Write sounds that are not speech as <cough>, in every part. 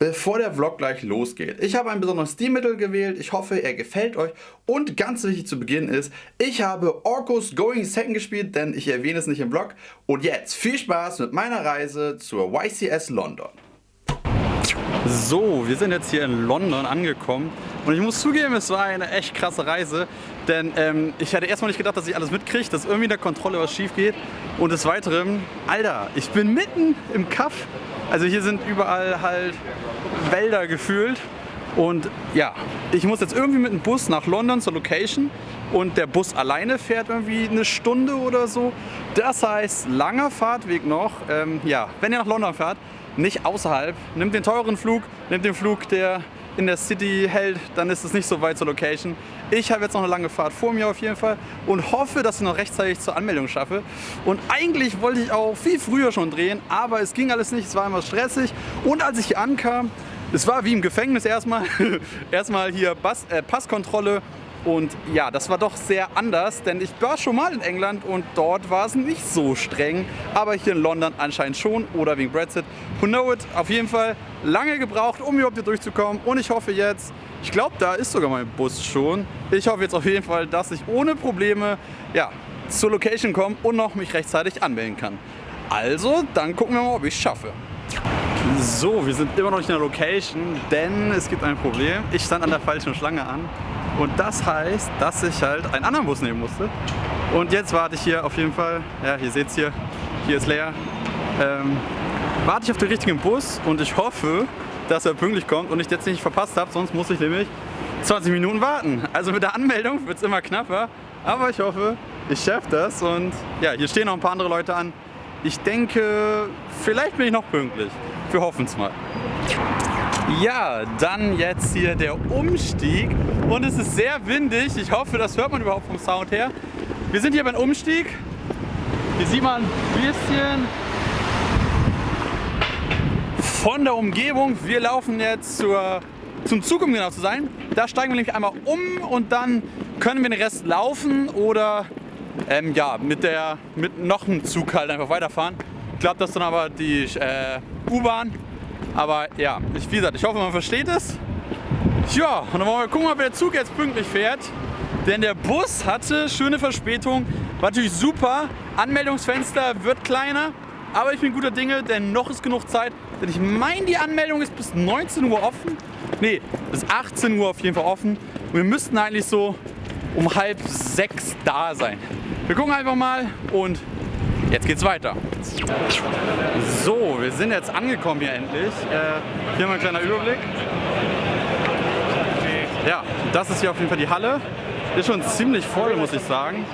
bevor der Vlog gleich losgeht. Ich habe ein besonderes Stilmittel gewählt. Ich hoffe, er gefällt euch. Und ganz wichtig zu Beginn ist, ich habe Orcus Going Second gespielt, denn ich erwähne es nicht im Vlog. Und jetzt viel Spaß mit meiner Reise zur YCS London. So, wir sind jetzt hier in London angekommen und ich muss zugeben, es war eine echt krasse Reise, denn ähm, ich hatte erstmal nicht gedacht, dass ich alles mitkriege, dass irgendwie in der Kontrolle was schief geht und des Weiteren, Alter, ich bin mitten im Kaff, also hier sind überall halt Wälder gefühlt und ja, ich muss jetzt irgendwie mit dem Bus nach London zur Location und der Bus alleine fährt irgendwie eine Stunde oder so. Das heißt, langer Fahrtweg noch. Ähm, ja, wenn ihr nach London fährt, nicht außerhalb. Nimmt den teuren Flug, nimmt den Flug, der in der City hält, dann ist es nicht so weit zur Location. Ich habe jetzt noch eine lange Fahrt vor mir auf jeden Fall und hoffe, dass ich noch rechtzeitig zur Anmeldung schaffe. Und eigentlich wollte ich auch viel früher schon drehen, aber es ging alles nicht, es war immer stressig. Und als ich hier ankam, es war wie im Gefängnis erstmal. <laughs> erstmal hier Bass, äh, Passkontrolle und ja, das war doch sehr anders, denn ich war schon mal in England und dort war es nicht so streng. Aber hier in London anscheinend schon oder wegen Brexit. Who know it? Auf jeden Fall lange gebraucht, um überhaupt hier durchzukommen. Und ich hoffe jetzt, ich glaube, da ist sogar mein Bus schon. Ich hoffe jetzt auf jeden Fall, dass ich ohne Probleme ja, zur Location komme und noch mich rechtzeitig anmelden kann. Also, dann gucken wir mal, ob ich es schaffe. So, wir sind immer noch nicht in der Location, denn es gibt ein Problem. Ich stand an der falschen Schlange an und das heißt, dass ich halt einen anderen Bus nehmen musste. Und jetzt warte ich hier auf jeden Fall, ja, ihr seht es hier, hier ist leer, ähm, warte ich auf den richtigen Bus und ich hoffe, dass er pünktlich kommt und ich jetzt nicht verpasst habe, sonst muss ich nämlich 20 Minuten warten. Also mit der Anmeldung wird es immer knapper, aber ich hoffe, ich schaffe das und ja, hier stehen noch ein paar andere Leute an. Ich denke, vielleicht bin ich noch pünktlich. Wir hoffen es mal. Ja, dann jetzt hier der Umstieg und es ist sehr windig. Ich hoffe, das hört man überhaupt vom Sound her. Wir sind hier beim Umstieg. Hier sieht man ein bisschen von der Umgebung. Wir laufen jetzt zur, zum Zug, um genau zu sein. Da steigen wir nämlich einmal um und dann können wir den Rest laufen oder ähm, ja, mit, der, mit noch einem Zug halt einfach weiterfahren. Ich glaube, das ist dann aber die äh, U-Bahn. Aber ja, ich, wie gesagt, ich hoffe, man versteht es. Ja, und dann wollen wir gucken, ob der Zug jetzt pünktlich fährt. Denn der Bus hatte schöne Verspätung. War natürlich super. Anmeldungsfenster wird kleiner. Aber ich bin guter Dinge, denn noch ist genug Zeit. Denn ich meine, die Anmeldung ist bis 19 Uhr offen. Ne, bis 18 Uhr auf jeden Fall offen. Und wir müssten eigentlich so um halb sechs da sein. Wir gucken einfach mal und Jetzt geht's weiter. So, wir sind jetzt angekommen hier endlich. Äh, hier mal ein kleiner Überblick. Ja, das ist hier auf jeden Fall die Halle. Ist schon ziemlich voll, muss ich sagen.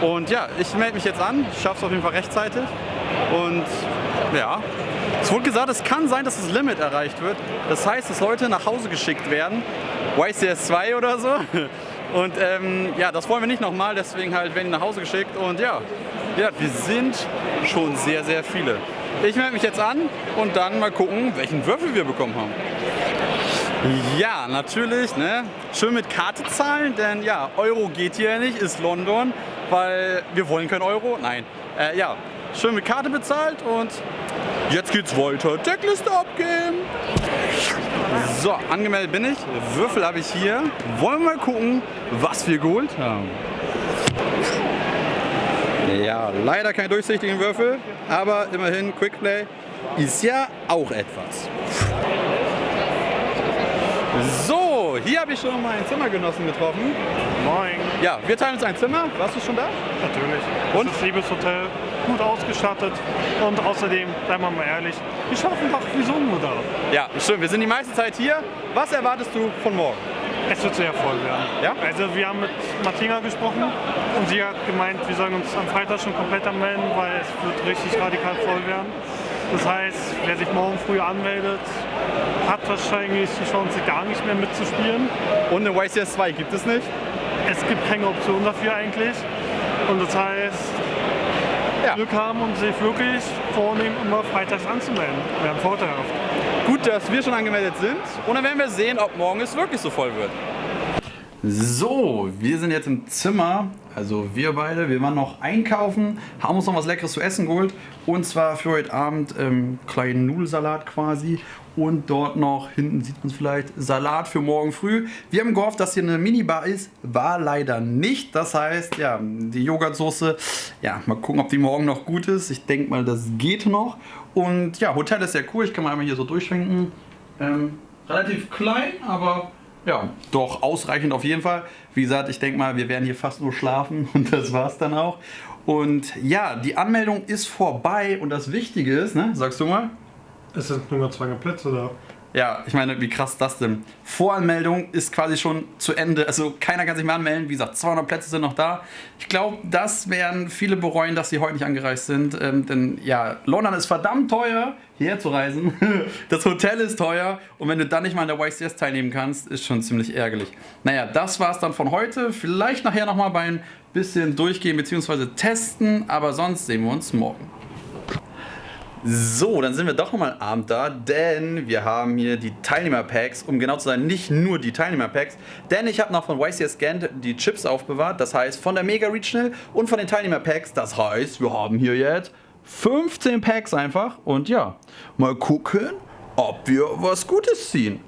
Und ja, ich melde mich jetzt an, schaffe es auf jeden Fall rechtzeitig. Und ja, es wurde gesagt, es kann sein, dass das Limit erreicht wird. Das heißt, dass Leute nach Hause geschickt werden. YCS 2 oder so. <laughs> Und ähm, ja, das wollen wir nicht nochmal, deswegen halt werden die nach Hause geschickt. Und ja, ja, wir sind schon sehr, sehr viele. Ich melde mich jetzt an und dann mal gucken, welchen Würfel wir bekommen haben. Ja, natürlich, ne? Schön mit Karte zahlen, denn ja, Euro geht hier nicht, ist London, weil wir wollen kein Euro. Nein, äh, ja, schön mit Karte bezahlt und jetzt geht's weiter. Deckliste abgeben. So, angemeldet bin ich. Würfel habe ich hier. Wollen wir mal gucken, was wir geholt haben. Ja, leider kein durchsichtigen Würfel, aber immerhin Quickplay ist ja auch etwas. So, hier habe ich schon meinen Zimmergenossen getroffen. Moin. Ja, wir teilen uns ein Zimmer. Warst du schon da? Natürlich. Und? Das ist liebes Hotel, gut ausgestattet und außerdem, seien wir mal ehrlich, wir schaffen doch wie so ein Modell. Ja, stimmt. Wir sind die meiste Zeit hier. Was erwartest du von morgen? Es wird sehr voll werden. Ja? Also wir haben mit Martina gesprochen und sie hat gemeint, wir sollen uns am Freitag schon komplett anmelden, weil es wird richtig radikal voll werden. Das heißt, wer sich morgen früh anmeldet, hat wahrscheinlich die Chance, gar nicht mehr mitzuspielen. Und eine YCS 2 gibt es nicht. Es gibt keine Option dafür eigentlich. Und das heißt, Ja. Glück haben und sich wirklich vornehmen, immer freitags anzumelden. Wäre vorteilhaft. Gut, dass wir schon angemeldet sind. Und dann werden wir sehen, ob morgen es wirklich so voll wird. So, wir sind jetzt im Zimmer. Also wir beide, wir waren noch einkaufen, haben uns noch was Leckeres zu essen geholt. Und zwar für heute Abend ähm, kleinen Nudelsalat quasi. Und dort noch, hinten sieht man es vielleicht, Salat für morgen früh. Wir haben gehofft, dass hier eine Minibar ist, war leider nicht. Das heißt, ja, die Joghurtsoße, ja, mal gucken, ob die morgen noch gut ist. Ich denke mal, das geht noch. Und ja, Hotel ist sehr cool, ich kann mal einmal hier so durchschwenken. Ähm, relativ klein, aber ja, doch ausreichend auf jeden Fall. Wie gesagt, ich denke mal, wir werden hier fast nur schlafen <laughs> und das war's dann auch. Und ja, die Anmeldung ist vorbei und das Wichtige ist, ne, sagst du mal? Es sind nur noch 200 Plätze da. Ja, ich meine, wie krass ist das denn? Voranmeldung ist quasi schon zu Ende. Also keiner kann sich mehr anmelden. Wie gesagt, 200 Plätze sind noch da. Ich glaube, das werden viele bereuen, dass sie heute nicht angereist sind. Ähm, denn ja, London ist verdammt teuer, hierher zu reisen. <laughs> Das Hotel ist teuer. Und wenn du dann nicht mal an der YCS teilnehmen kannst, ist schon ziemlich ärgerlich. Naja, das war es dann von heute. Vielleicht nachher nochmal bei ein bisschen durchgehen bzw. testen. Aber sonst sehen wir uns morgen. So, dann sind wir doch nochmal Abend da, denn wir haben hier die Teilnehmer-Packs, um genau zu sein, nicht nur die Teilnehmer-Packs, denn ich habe noch von YCS Gent die Chips aufbewahrt, das heißt von der Mega Regional und von den Teilnehmer-Packs, das heißt, wir haben hier jetzt 15 Packs einfach und ja, mal gucken, ob wir was Gutes ziehen.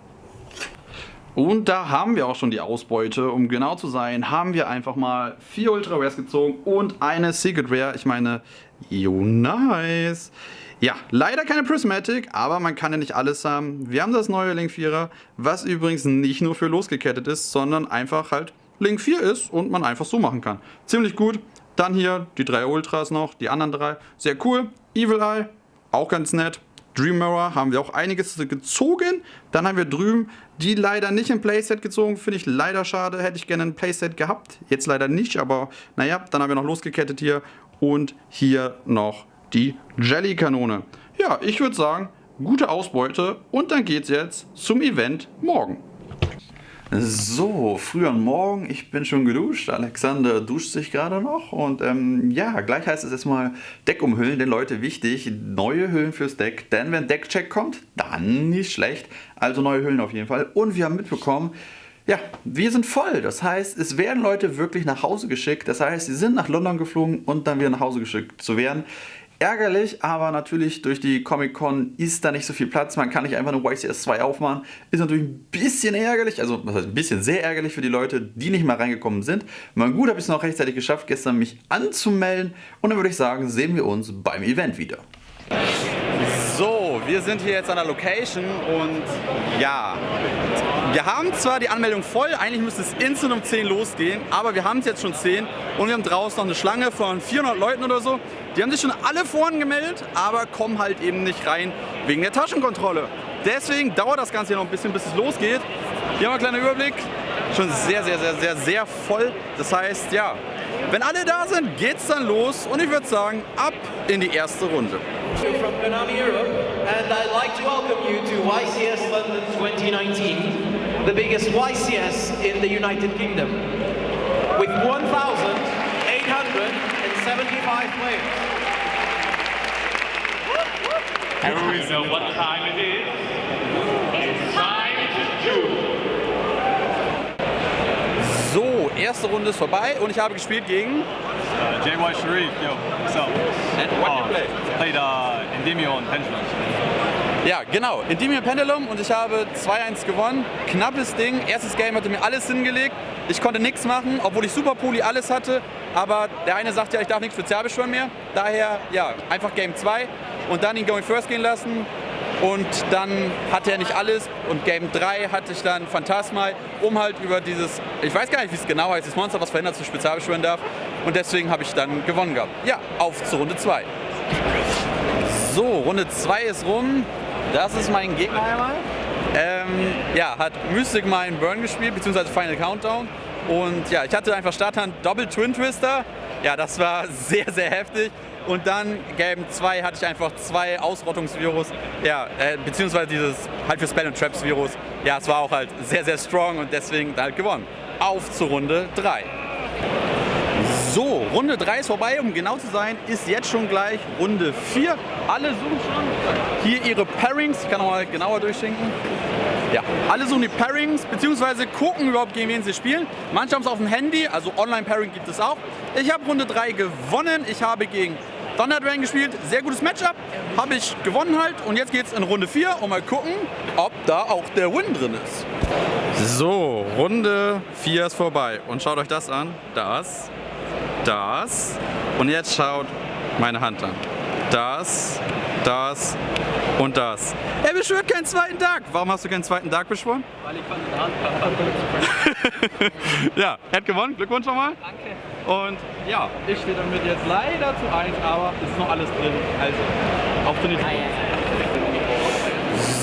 Und da haben wir auch schon die Ausbeute. Um genau zu sein, haben wir einfach mal vier Ultra Rares gezogen und eine Secret Rare. Ich meine, yo nice. Ja, leider keine Prismatic, aber man kann ja nicht alles haben. Wir haben das neue Link 4er, was übrigens nicht nur für losgekettet ist, sondern einfach halt Link 4 ist und man einfach so machen kann. Ziemlich gut. Dann hier die drei Ultras noch, die anderen drei. Sehr cool. Evil Eye, auch ganz nett. Dream Mirror haben wir auch einiges gezogen. Dann haben wir drüben die leider nicht im Playset gezogen. Finde ich leider schade. Hätte ich gerne ein Playset gehabt. Jetzt leider nicht, aber naja, dann haben wir noch losgekettet hier. Und hier noch die Jelly-Kanone. Ja, ich würde sagen, gute Ausbeute und dann geht's jetzt zum Event morgen. So, früh am Morgen, ich bin schon geduscht, Alexander duscht sich gerade noch und ähm, ja, gleich heißt es erstmal Deck umhüllen, denn Leute, wichtig, neue Hüllen fürs Deck, denn wenn Deckcheck kommt, dann nicht schlecht, also neue Hüllen auf jeden Fall und wir haben mitbekommen, ja, wir sind voll. Das heißt, es werden Leute wirklich nach Hause geschickt. Das heißt, sie sind nach London geflogen und dann wieder nach Hause geschickt zu werden. Ärgerlich, aber natürlich durch die Comic-Con ist da nicht so viel Platz. Man kann nicht einfach eine YCS 2 aufmachen. Ist natürlich ein bisschen ärgerlich, also was heißt ein bisschen sehr ärgerlich für die Leute, die nicht mal reingekommen sind. Mal gut, habe ich es noch rechtzeitig geschafft, gestern mich anzumelden. Und dann würde ich sagen, sehen wir uns beim Event wieder. So, wir sind hier jetzt an der Location und ja, wir haben zwar die Anmeldung voll, eigentlich müsste es instant um 10 losgehen, aber wir haben es jetzt schon 10 und wir haben draußen noch eine Schlange von 400 Leuten oder so. Die haben sich schon alle vorhin gemeldet, aber kommen halt eben nicht rein wegen der Taschenkontrolle. Deswegen dauert das Ganze hier noch ein bisschen, bis es losgeht. Hier haben wir einen kleinen Überblick. Schon sehr, sehr, sehr, sehr, sehr voll. Das heißt, ja, wenn alle da sind, geht's dann los und ich würde sagen, ab in die erste Runde. From Konami Europe, and I'd like to welcome you to YCS London 2019. The biggest YCS in the United Kingdom, with 1,875 players. Do we know what time it is? It's time to So, erste Runde ist vorbei und ich habe gespielt gegen Uh, JY Sharif, yo, what's up? And what you Uh, play? Played uh, Endymion and Pendulum. Ja, genau. Endymion Pendulum und ich habe 2-1 gewonnen. Knappes Ding. Erstes Game hatte mir alles hingelegt. Ich konnte nichts machen, obwohl ich Super Poli alles hatte. Aber der eine sagt ja, ich darf nichts spezial beschwören mehr. Daher, ja, einfach Game 2 und dann ihn Going First gehen lassen. Und dann hatte er nicht alles und Game 3 hatte ich dann Phantasmal, um halt über dieses, ich weiß gar nicht, wie es genau heißt, das Monster, was verhindert, du spezial beschwören darf. Und deswegen habe ich dann gewonnen gehabt. Ja, auf zur Runde 2. So, Runde 2 ist rum. Das ist mein Gegner einmal. Ähm, ja, hat Mystic Mine Burn gespielt, beziehungsweise Final Countdown. Und ja, ich hatte einfach Starthand Double Twin Twister. Ja, das war <laughs> sehr, sehr heftig. Und dann Game 2 hatte ich einfach zwei Ausrottungsvirus. Ja, äh, beziehungsweise dieses halt für Spell und Traps Virus. Ja, es war auch halt sehr, sehr strong und deswegen halt gewonnen. Auf zur Runde 3. So, Runde 3 ist vorbei, um genau zu sein, ist jetzt schon gleich Runde 4. Alle suchen schon hier ihre Pairings, ich kann noch mal genauer durchschenken. Ja, alle suchen die Pairings, beziehungsweise gucken überhaupt, gegen wen sie spielen. Manche haben es auf dem Handy, also Online-Pairing gibt es auch. Ich habe Runde 3 gewonnen, ich habe gegen Thunder Dragon gespielt, sehr gutes Matchup, habe ich gewonnen halt und jetzt geht's in Runde 4 und mal gucken, ob da auch der Win drin ist. So, Runde 4 ist vorbei und schaut euch das an, das, das und jetzt schaut meine Hand an. Das, das und das. Er beschwört keinen zweiten Dark. Warum hast du keinen zweiten Dark beschworen? Weil ich fand den Hand <laughs> Ja, er hat gewonnen. Glückwunsch nochmal. Danke. Und ja, ich stehe damit jetzt leider zu 1, aber es ist noch alles drin. Also, auf Turnier.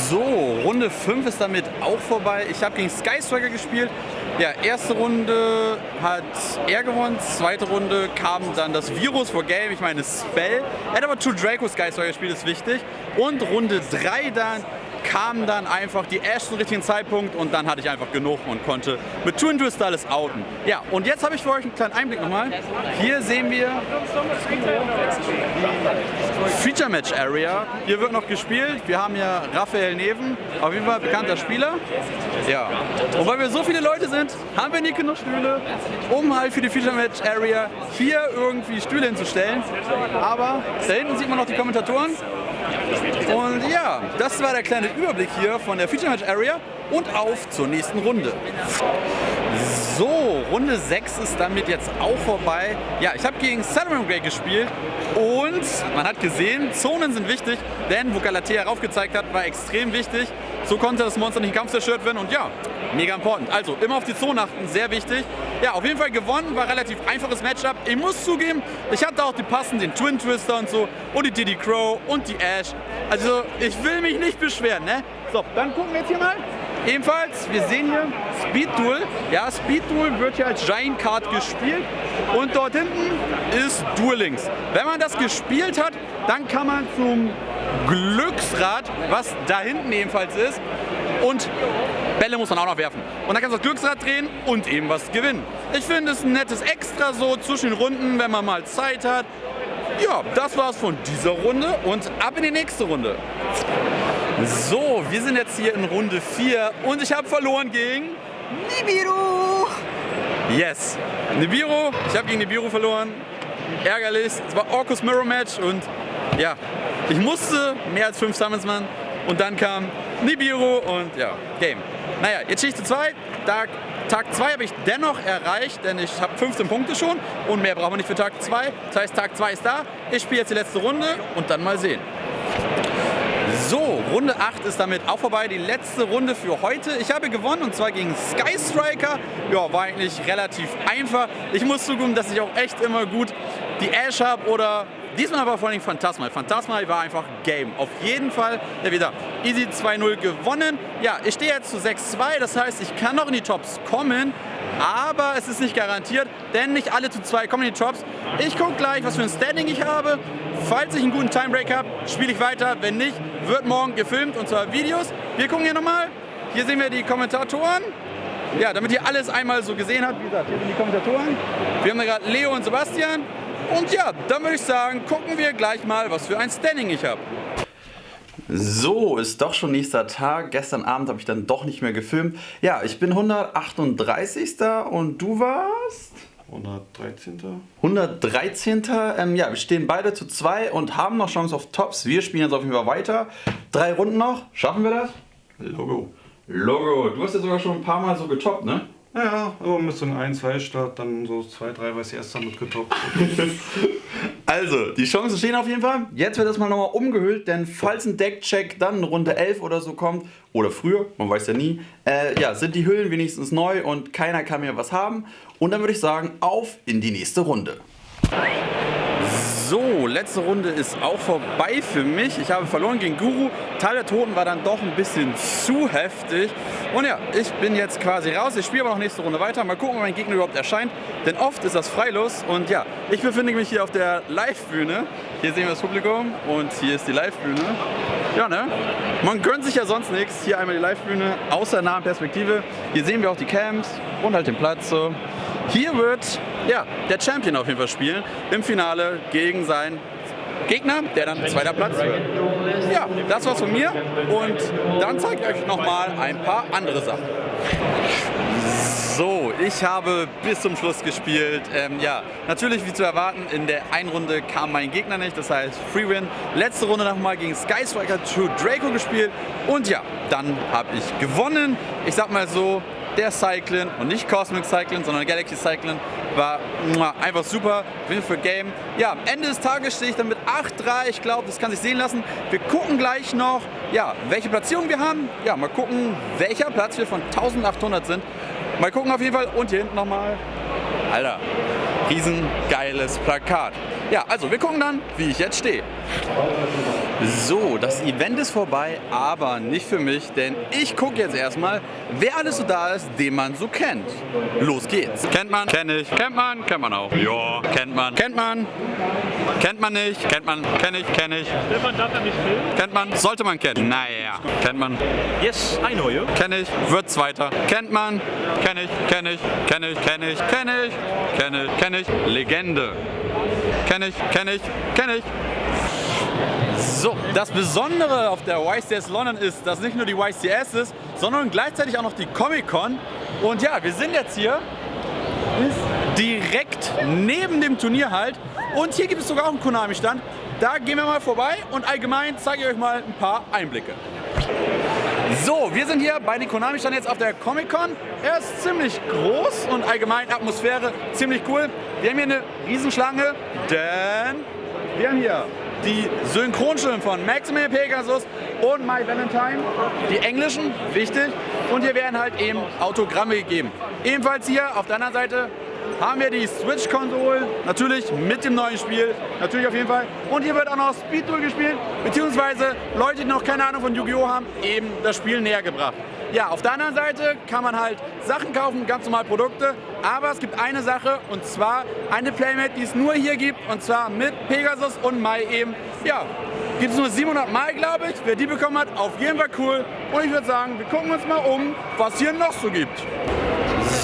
So, Runde 5 ist damit auch vorbei. Ich habe gegen Sky Striker gespielt. Ja, erste Runde hat er gewonnen, zweite Runde kam dann das Virus vor Game, ich meine Spell. Er hat aber True Draco Sky Striker gespielt, ist wichtig. Und Runde 3 dann kam dann einfach die Ash zum richtigen Zeitpunkt und dann hatte ich einfach genug und konnte mit Twin Twist alles outen. Ja, und jetzt habe ich für euch einen kleinen Einblick nochmal. Hier sehen wir Feature Match Area. Hier wird noch gespielt. Wir haben ja Raphael Neven, auf jeden Fall bekannter Spieler. Ja. Und weil wir so viele Leute sind, haben wir nicht genug Stühle, um halt für die Feature Match Area hier irgendwie Stühle hinzustellen. Aber da hinten sieht man noch die Kommentatoren. Und ja, das war der kleine Überblick hier von der Feature Match Area und auf zur nächsten Runde. So, Runde 6 ist damit jetzt auch vorbei. Ja, ich habe gegen Salomon Grey gespielt und man hat gesehen, Zonen sind wichtig, denn wo Galatea raufgezeigt hat, war extrem wichtig. So konnte das Monster nicht im Kampf zerstört werden und ja, mega important. Also immer auf die Zone achten, sehr wichtig. Ja, auf jeden Fall gewonnen, war relativ einfaches Matchup. Ich muss zugeben, ich hatte auch die passenden Twin Twister und so und die Diddy Crow und die Ash. Also ich will mich nicht beschweren, ne? So, dann gucken wir jetzt hier mal. Ebenfalls, wir sehen hier Speed Duel. Ja, Speed Duel wird hier als Giant Card gespielt und dort hinten ist Duel Links. Wenn man das gespielt hat, dann kann man zum Glücksrad, was da hinten ebenfalls ist, und Bälle muss man auch noch werfen. Und dann kannst du das Glücksrad drehen und eben was gewinnen. Ich finde es ein nettes Extra so zwischen den Runden, wenn man mal Zeit hat. Ja, das war's von dieser Runde und ab in die nächste Runde. So, wir sind jetzt hier in Runde 4 und ich habe verloren gegen Nibiru. Yes, Nibiru. Ich habe gegen Nibiru verloren. Ärgerlich. Es war Orcus Mirror Match und ja, ich musste mehr als 5 Summons machen und dann kam Nibiru und ja, Game. Naja, jetzt Schicht 2. Tag, Tag 2 habe ich dennoch erreicht, denn ich habe 15 Punkte schon und mehr brauchen wir nicht für Tag 2. Das heißt, Tag 2 ist da. Ich spiele jetzt die letzte Runde und dann mal sehen. So, Runde 8 ist damit auch vorbei. Die letzte Runde für heute. Ich habe gewonnen und zwar gegen Sky Striker. Ja, war eigentlich relativ einfach. Ich muss zugeben, dass ich auch echt immer gut die Ash habe oder diesmal aber vor allem Phantasma. Phantasma war einfach Game. Auf jeden Fall ja, wieder easy 2-0 gewonnen. Ja, ich stehe jetzt zu 6-2. Das heißt, ich kann noch in die Tops kommen. Aber es ist nicht garantiert, denn nicht alle zu 2 kommen in die Tops. Ich gucke gleich, was für ein Standing ich habe. Falls ich einen guten Timebreak habe, spiele ich weiter. Wenn nicht, wird morgen gefilmt und zwar Videos. Wir gucken hier nochmal. Hier sehen wir die Kommentatoren. Ja, damit ihr alles einmal so gesehen habt. Wie gesagt, hier sind die Kommentatoren. Wir haben da gerade Leo und Sebastian. Und ja, dann würde ich sagen, gucken wir gleich mal, was für ein Standing ich habe. So, ist doch schon nächster Tag. Gestern Abend habe ich dann doch nicht mehr gefilmt. Ja, ich bin 138. und du warst? 113. 113. Ähm, ja, wir stehen beide zu zwei und haben noch Chance auf Tops. Wir spielen jetzt auf jeden Fall weiter. Drei Runden noch. Schaffen wir das? Logo. Logo, du hast ja sogar schon ein paar Mal so getoppt, ne? Ja, aber mit so einem 1-2-Start dann so 2-3 weiß ich erst damit getoppt. <laughs> Also, die Chancen stehen auf jeden Fall. Jetzt wird das mal nochmal umgehüllt, denn falls ein Deckcheck dann Runde 11 oder so kommt, oder früher, man weiß ja nie, äh, ja, sind die Hüllen wenigstens neu und keiner kann mehr was haben. Und dann würde ich sagen, auf in die nächste Runde. So, letzte Runde ist auch vorbei für mich. Ich habe verloren gegen Guru. Teil der Toten war dann doch ein bisschen zu heftig. Und ja, ich bin jetzt quasi raus. Ich spiele aber noch nächste Runde weiter. Mal gucken, ob mein Gegner überhaupt erscheint. Denn oft ist das freilos. Und ja, ich befinde mich hier auf der Live-Bühne. Hier sehen wir das Publikum und hier ist die Live-Bühne. Ja, ne? Man gönnt sich ja sonst nichts. Hier einmal die Live-Bühne, außer nahen Perspektive. Hier sehen wir auch die Camps und halt den Platz so. Hier wird ja, der Champion auf jeden Fall spielen im Finale gegen seinen Gegner, der dann zweiter Platz wird. Ja, das war's von mir und dann zeige ich euch nochmal ein paar andere Sachen. So, ich habe bis zum Schluss gespielt. Ähm, ja, natürlich wie zu erwarten, in der einen Runde kam mein Gegner nicht, das heißt Free Win. Letzte Runde nochmal gegen Skystriker True Draco gespielt und ja, dann habe ich gewonnen. Ich sag mal so, der Cyclin und nicht Cosmic Cyclin, sondern Galaxy Cyclin war einfach super. Win für Game. Ja, am Ende des Tages stehe ich dann mit 8-3. Ich glaube, das kann sich sehen lassen. Wir gucken gleich noch, ja, welche Platzierung wir haben. Ja, mal gucken, welcher Platz wir von 1800 sind. Mal gucken auf jeden Fall. Und hier hinten nochmal. Alter, riesengeiles Plakat. Ja, also wir gucken dann, wie ich jetzt stehe. So, das Event ist vorbei, aber nicht für mich, denn ich gucke jetzt erstmal, wer alles so da ist, den man so kennt. Los geht's. Kennt man? Kenn ich. Kennt man? Kennt man auch. Ja. Kennt man? Kennt man? Kennt man nicht? Kennt man? Kenn ich? Kenn ich. Stefan darf er nicht filmen? Kennt man? Sollte man kennen. Naja. Kennt man? Yes, I know you. Kenn ich. Wird zweiter. Kennt man? Kenn ich. Kenn ich. Kenn ich. Kenn ich. Kenn ich. Kenn ich. Kenn ich. Legende. Kenn ich. Kenn ich. Kenn ich. So, das Besondere auf der YCS London ist, dass nicht nur die YCS ist, sondern gleichzeitig auch noch die Comic Con. Und ja, wir sind jetzt hier direkt neben dem Turnier halt. Und hier gibt es sogar auch einen Konami-Stand. Da gehen wir mal vorbei und allgemein zeige ich euch mal ein paar Einblicke. So, wir sind hier bei den Konami-Stand jetzt auf der Comic-Con. Er ist ziemlich groß und allgemein Atmosphäre ziemlich cool. Wir haben hier eine Riesenschlange, denn wir haben hier die Synchronstimmen von Maximilian Pegasus und My Valentine, die englischen, wichtig. Und hier werden halt eben Autogramme gegeben. Ebenfalls hier auf der anderen Seite haben wir die Switch-Konsole, natürlich mit dem neuen Spiel, natürlich auf jeden Fall. Und hier wird auch noch Speed Duel gespielt, beziehungsweise Leute, die noch keine Ahnung von Yu-Gi-Oh! haben, eben das Spiel näher gebracht. Ja, auf der anderen Seite kann man halt Sachen kaufen, ganz normal Produkte, aber es gibt eine Sache und zwar eine Playmate, die es nur hier gibt und zwar mit Pegasus und Mai eben. Ja, gibt es nur 700 Mal, glaube ich. Wer die bekommen hat, auf jeden Fall cool. Und ich würde sagen, wir gucken uns mal um, was hier noch so gibt.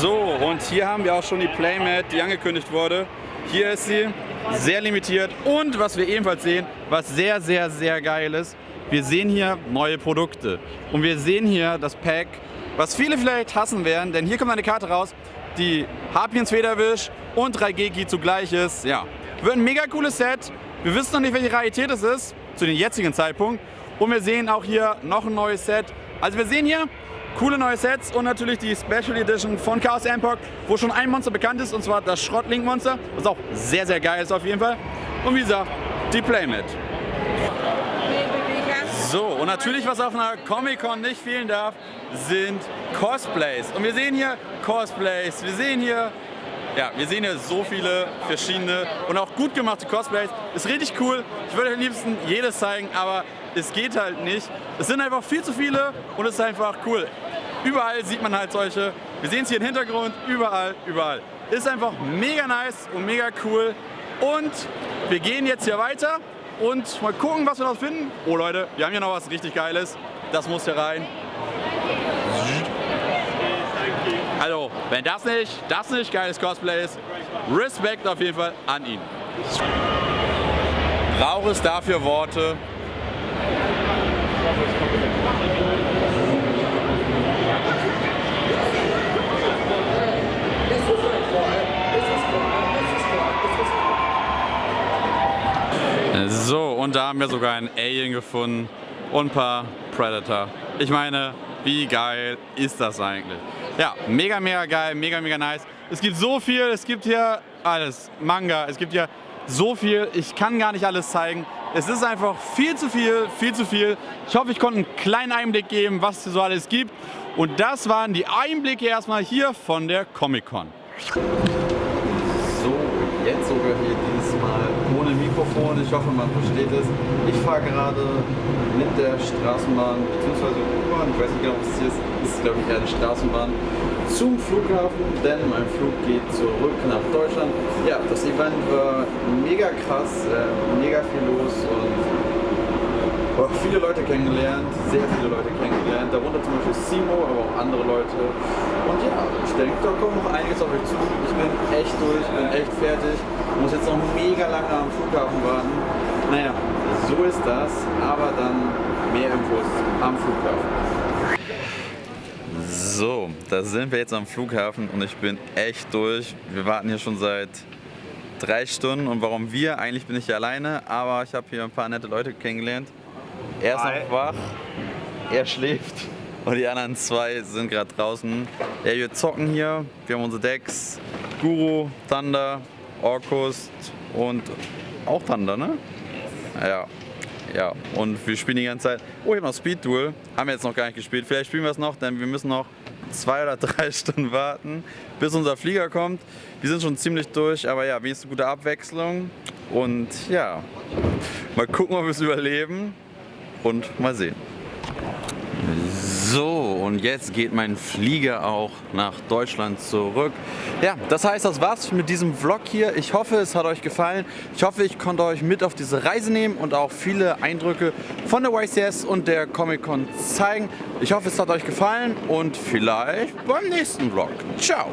So, und hier haben wir auch schon die Playmate, die angekündigt wurde. Hier ist sie, sehr limitiert. Und was wir ebenfalls sehen, was sehr, sehr, sehr geil ist, wir sehen hier neue Produkte. Und wir sehen hier das Pack, was viele vielleicht hassen werden, denn hier kommt eine Karte raus, die Harpiens Federwisch und 3G zugleich ist. Ja, wird ein mega cooles Set. Wir wissen noch nicht, welche Rarität es ist, zu dem jetzigen Zeitpunkt. Und wir sehen auch hier noch ein neues Set. Also wir sehen hier coole neue Sets und natürlich die Special Edition von Chaos Empok, wo schon ein Monster bekannt ist, und zwar das Schrottlink-Monster, was auch sehr, sehr geil ist auf jeden Fall. Und wie gesagt, die Playmat. So, und natürlich, was auf einer Comic-Con nicht fehlen darf, sind Cosplays. Und wir sehen hier Cosplays, wir sehen hier, ja, wir sehen hier so viele verschiedene und auch gut gemachte Cosplays. Ist richtig cool. Ich würde am liebsten jedes zeigen, aber es geht halt nicht. Es sind einfach viel zu viele und es ist einfach cool. Überall sieht man halt solche. Wir sehen es hier im Hintergrund, überall, überall. Ist einfach mega nice und mega cool. Und wir gehen jetzt hier weiter und mal gucken, was wir noch finden. Oh Leute, wir haben hier noch was richtig Geiles. Das muss hier rein. Also, wenn das nicht, das nicht geiles Cosplay ist, Respekt auf jeden Fall an ihn. Brauche es dafür Worte? So, und da haben wir sogar einen Alien gefunden und ein paar Predator. Ich meine, wie geil ist das eigentlich? Ja, mega, mega geil, mega, mega nice. Es gibt so viel, es gibt hier alles, Manga, es gibt hier so viel, ich kann gar nicht alles zeigen. Es ist einfach viel zu viel, viel zu viel. Ich hoffe, ich konnte einen kleinen Einblick geben, was es so alles gibt. Und das waren die Einblicke erstmal hier von der Comic-Con. So, jetzt sogar hier diesmal ohne Mikrofon. Ich hoffe, man versteht es. Ich fahre gerade mit der Straßenbahn bzw. U-Bahn. Ich weiß nicht genau, was es hier ist. Es ist, glaube ich, eine Straßenbahn zum Flughafen, denn mein Flug geht zurück nach Deutschland. Ja, das Event war mega krass, äh, mega viel los und oh, viele Leute kennengelernt, sehr viele Leute kennengelernt, darunter zum Beispiel Simo, aber auch andere Leute. Und ja, ich denke, da kommt noch einiges auf euch zu. Ich bin echt durch, bin echt fertig, muss jetzt noch mega lange am Flughafen warten. Naja, so ist das, aber dann mehr Infos am Flughafen. So, da sind wir jetzt am Flughafen und ich bin echt durch. Wir warten hier schon seit drei Stunden und warum wir? Eigentlich bin ich hier alleine, aber ich habe hier ein paar nette Leute kennengelernt. Er ist noch wach, er schläft und die anderen zwei sind gerade draußen. Ja, wir zocken hier, wir haben unsere Decks, Guru, Thunder, Orkust und auch Thunder, ne? Ja. Ja, und wir spielen die ganze Zeit. Oh, ich habe noch Speed Duel. Haben wir jetzt noch gar nicht gespielt. Vielleicht spielen wir es noch, denn wir müssen noch zwei oder drei <laughs> Stunden warten, bis unser Flieger kommt. Wir sind schon ziemlich durch, aber ja, wenigstens gute Abwechslung. Und ja, mal gucken, ob wir es überleben und mal sehen. So, und jetzt geht mein Flieger auch nach Deutschland zurück. Ja, das heißt, das war's mit diesem Vlog hier. Ich hoffe, es hat euch gefallen. Ich hoffe, ich konnte euch mit auf diese Reise nehmen und auch viele Eindrücke von der YCS und der Comic-Con zeigen. Ich hoffe, es hat euch gefallen und vielleicht beim nächsten Vlog. Ciao!